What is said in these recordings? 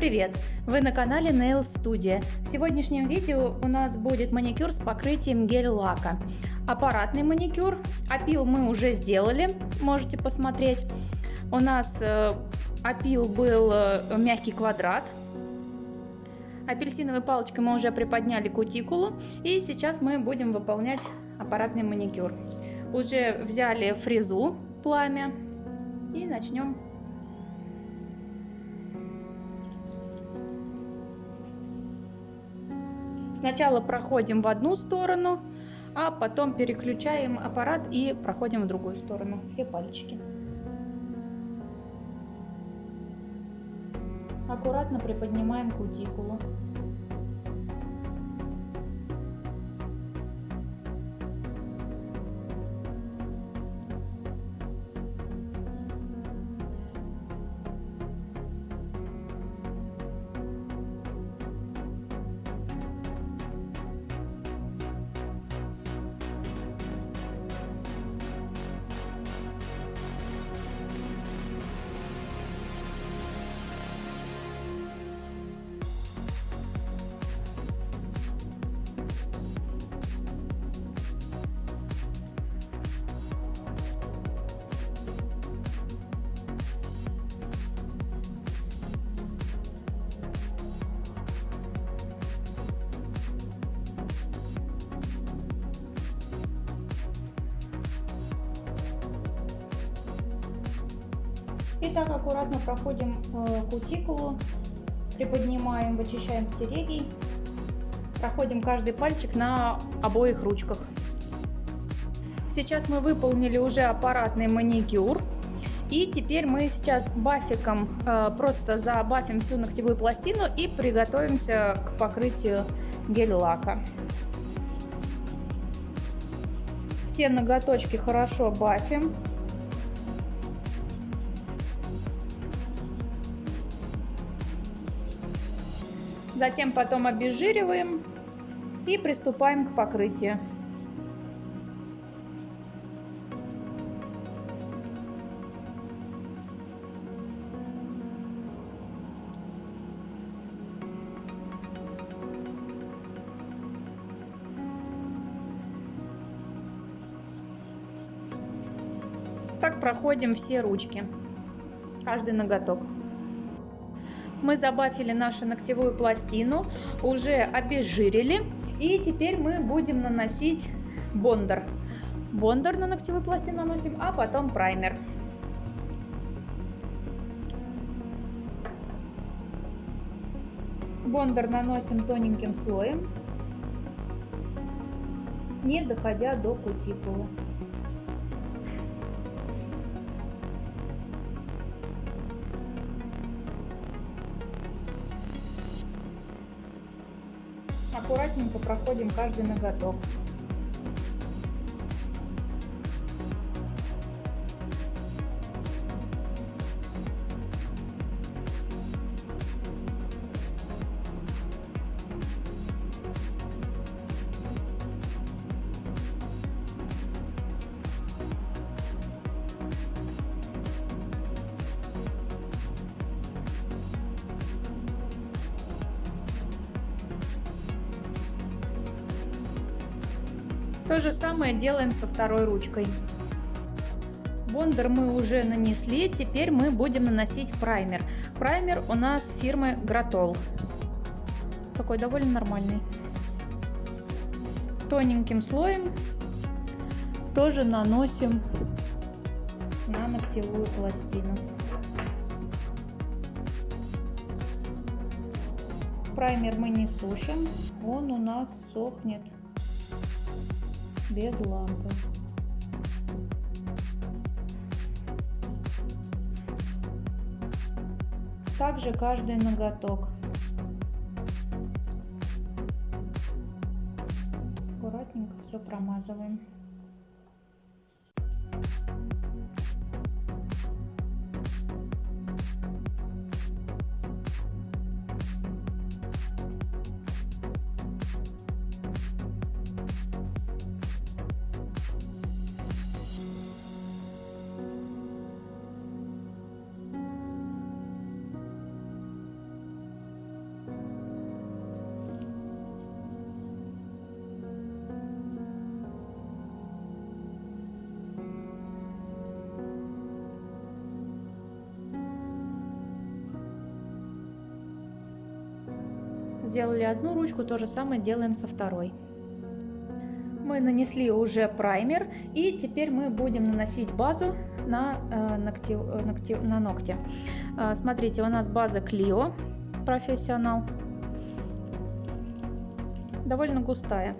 привет! Вы на канале Nail Studio. В сегодняшнем видео у нас будет маникюр с покрытием гель-лака. Аппаратный маникюр. Опил мы уже сделали, можете посмотреть. У нас э, опил был э, мягкий квадрат. Апельсиновой палочкой мы уже приподняли кутикулу. И сейчас мы будем выполнять аппаратный маникюр. Уже взяли фрезу пламя и начнем Сначала проходим в одну сторону, а потом переключаем аппарат и проходим в другую сторону. Все пальчики. Аккуратно приподнимаем кутикулу. Итак, аккуратно проходим э, кутикулу, приподнимаем, вычищаем потереги, проходим каждый пальчик на обоих ручках. Сейчас мы выполнили уже аппаратный маникюр. И теперь мы сейчас бафиком э, просто забафим всю ногтевую пластину и приготовимся к покрытию гель-лака. Все ноготочки хорошо бафим. Затем потом обезжириваем и приступаем к покрытию. Так проходим все ручки, каждый ноготок мы забафили нашу ногтевую пластину, уже обезжирили. И теперь мы будем наносить бондер. Бондер на ногтевую пластину наносим, а потом праймер. Бондер наносим тоненьким слоем, не доходя до кутикулы. Аккуратненько проходим каждый ноготок. То же самое делаем со второй ручкой. Бондер мы уже нанесли, теперь мы будем наносить праймер. Праймер у нас фирмы Гратол. Такой довольно нормальный. Тоненьким слоем тоже наносим на ногтевую пластину. Праймер мы не сушим, он у нас сохнет без лампы. Также каждый ноготок. Аккуратненько все промазываем. Сделали одну ручку, то же самое делаем со второй. Мы нанесли уже праймер и теперь мы будем наносить базу на, э, ногти, э, ногти, на ногти. Э, смотрите, у нас база Clio профессионал. Довольно густая.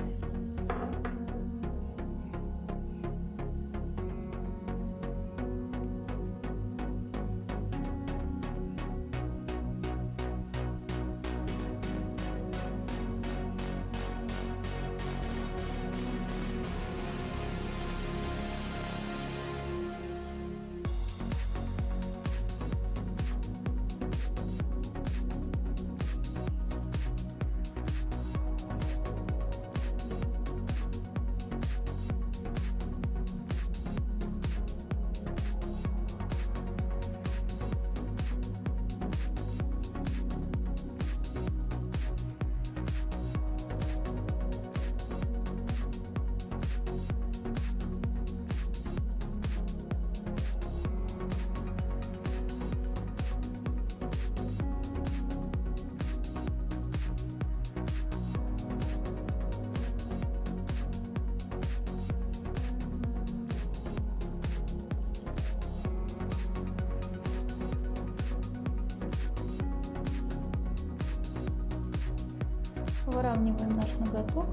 Выравниваем наш ноготок.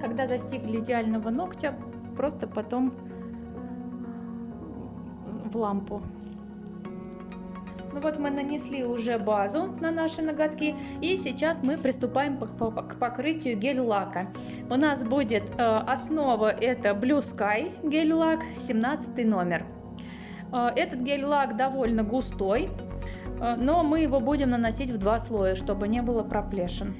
Когда достигли идеального ногтя просто потом в лампу вот мы нанесли уже базу на наши ноготки и сейчас мы приступаем к покрытию гель-лака. У нас будет э, основа это Blue Sky гель-лак 17 номер. Э, этот гель-лак довольно густой, э, но мы его будем наносить в два слоя, чтобы не было проплешин.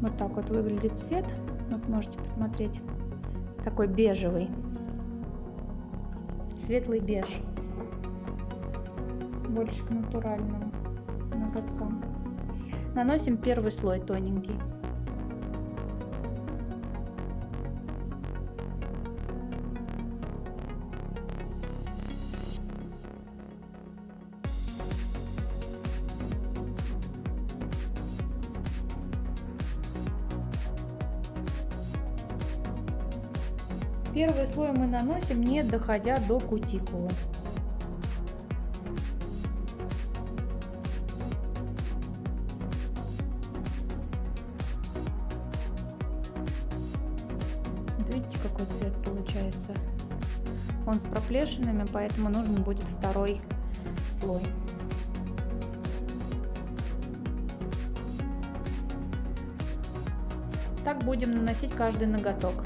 Вот так вот выглядит цвет. Вот можете посмотреть. Такой бежевый. Светлый беж больше к натуральным ноготкам. Наносим первый слой тоненький. Первый слой мы наносим, не доходя до кутикулы. Проплешинами, поэтому нужен будет второй слой. Так будем наносить каждый ноготок.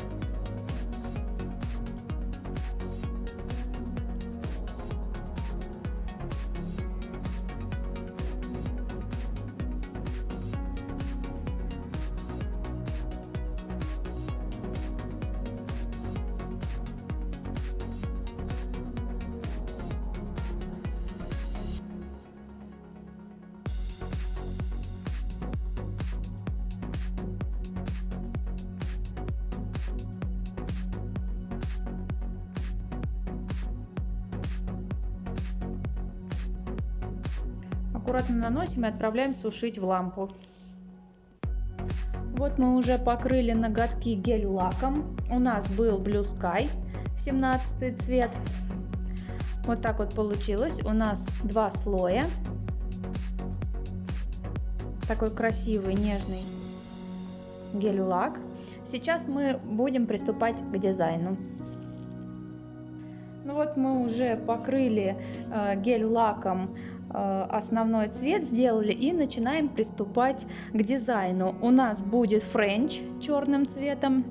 Аккуратно наносим и отправляем сушить в лампу. Вот мы уже покрыли ноготки гель-лаком. У нас был Blue Sky 17 цвет. Вот так вот получилось. У нас два слоя. Такой красивый, нежный гель-лак. Сейчас мы будем приступать к дизайну. Ну вот мы уже покрыли э, гель-лаком основной цвет сделали и начинаем приступать к дизайну. У нас будет френч черным цветом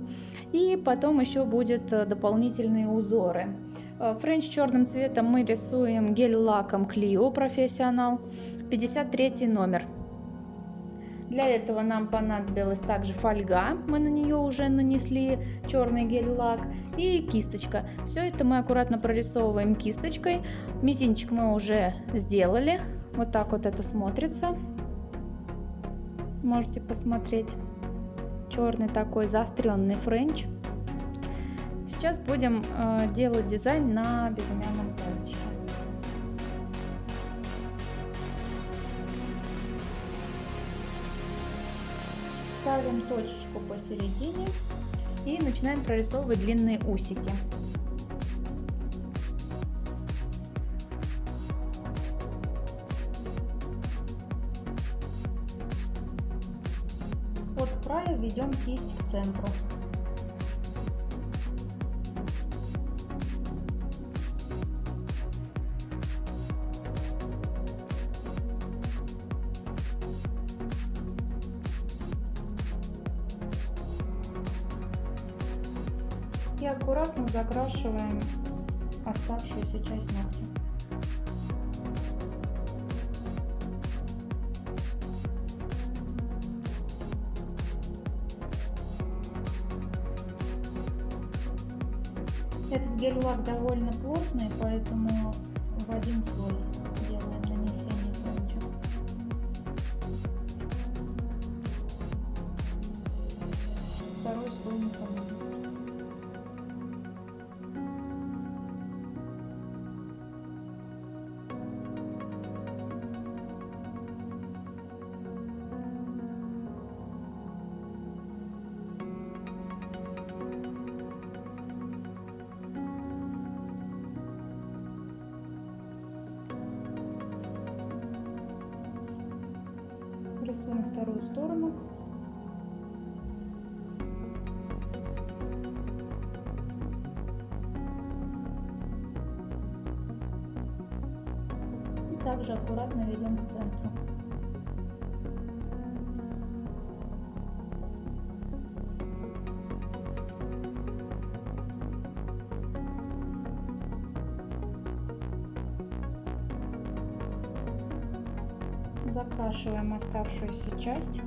и потом еще будет э, дополнительные узоры. Э, френч черным цветом мы рисуем гель-лаком Clio Professional 53 номер. Для этого нам понадобилась также фольга, мы на нее уже нанесли черный гель-лак и кисточка. Все это мы аккуратно прорисовываем кисточкой. Мизинчик мы уже сделали, вот так вот это смотрится. можете посмотреть. Черный такой заостренный френч. Сейчас будем э, делать дизайн на безымянном пальчике. Ставим точечку посередине и начинаем прорисовывать длинные усики. От края ведем кисть к центру. И аккуратно закрашиваем оставшуюся часть ногтя. Вторую сторону. И также аккуратно ведем к центру. Оставшуюся часть.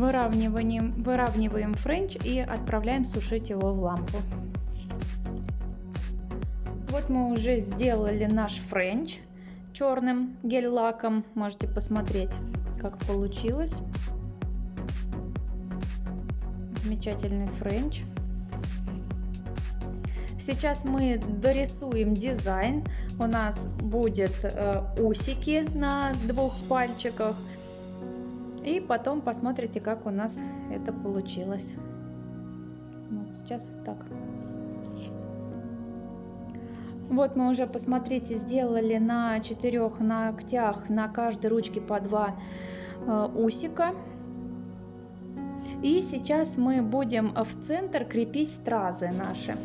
Выравниваем, выравниваем френч и отправляем сушить его в лампу. Вот мы уже сделали наш френч черным гель-лаком. Можете посмотреть, как получилось. Замечательный френч. Сейчас мы дорисуем дизайн. У нас будет э, усики на двух пальчиках и потом посмотрите, как у нас это получилось. Вот сейчас так. Вот мы уже, посмотрите, сделали на четырех ногтях на каждой ручке по два э, усика. И сейчас мы будем в центр крепить стразы наши.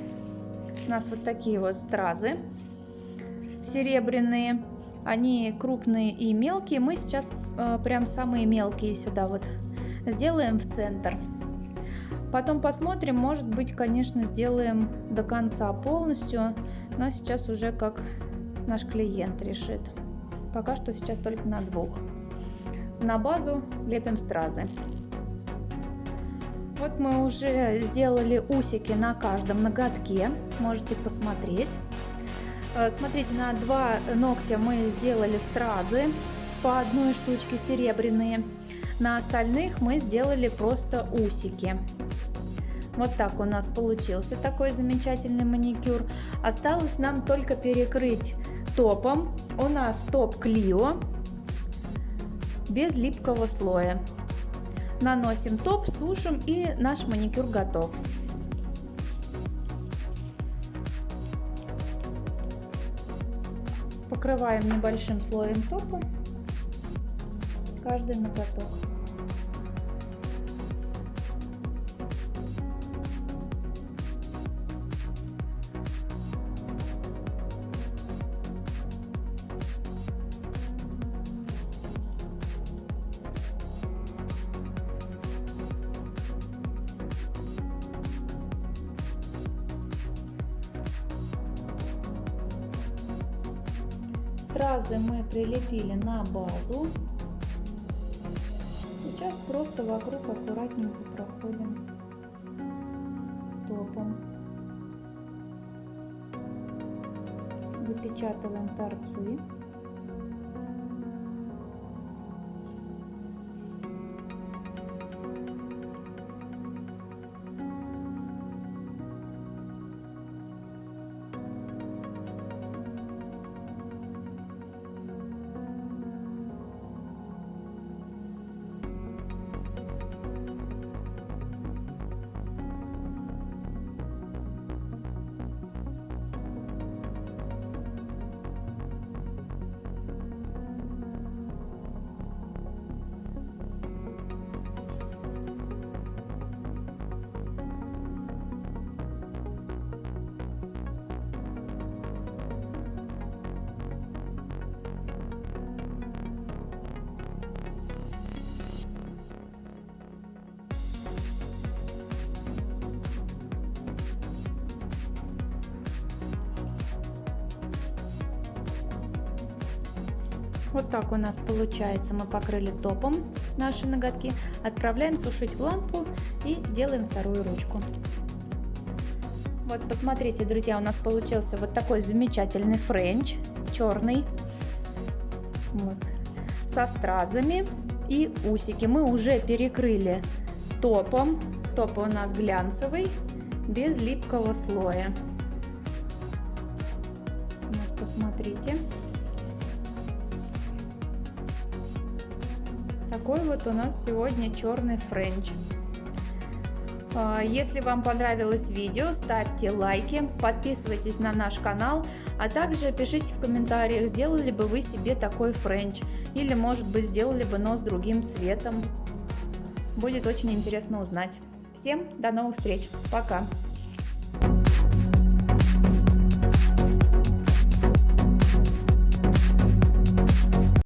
У нас вот такие вот стразы серебряные они крупные и мелкие. Мы сейчас э, прям самые мелкие сюда вот сделаем в центр. Потом посмотрим, может быть, конечно, сделаем до конца полностью, но сейчас уже как наш клиент решит. Пока что сейчас только на двух. На базу лепим стразы. Вот мы уже сделали усики на каждом ноготке, можете посмотреть. Э, смотрите, на два ногтя мы сделали стразы по одной штучке серебряные. На остальных мы сделали просто усики. Вот так у нас получился такой замечательный маникюр. Осталось нам только перекрыть топом. У нас топ Клио без липкого слоя. Наносим топ, сушим и наш маникюр готов. Покрываем небольшим слоем топа каждый ноготок. Стразы мы прилепили на базу. Сейчас просто вокруг аккуратненько проходим топом. Запечатываем торцы. Вот так у нас получается. Мы покрыли топом наши ноготки. Отправляем сушить в лампу и делаем вторую ручку. Вот посмотрите, друзья, у нас получился вот такой замечательный френч, черный, вот, со стразами и усики. Мы уже перекрыли топом. Топ у нас глянцевый, без липкого слоя. Вот, посмотрите. Такой вот у нас сегодня черный френч. А, если вам понравилось видео, ставьте лайки, подписывайтесь на наш канал, а также пишите в комментариях, сделали бы вы себе такой френч, или может быть сделали бы но с другим цветом. Будет очень интересно узнать. Всем до новых встреч, пока!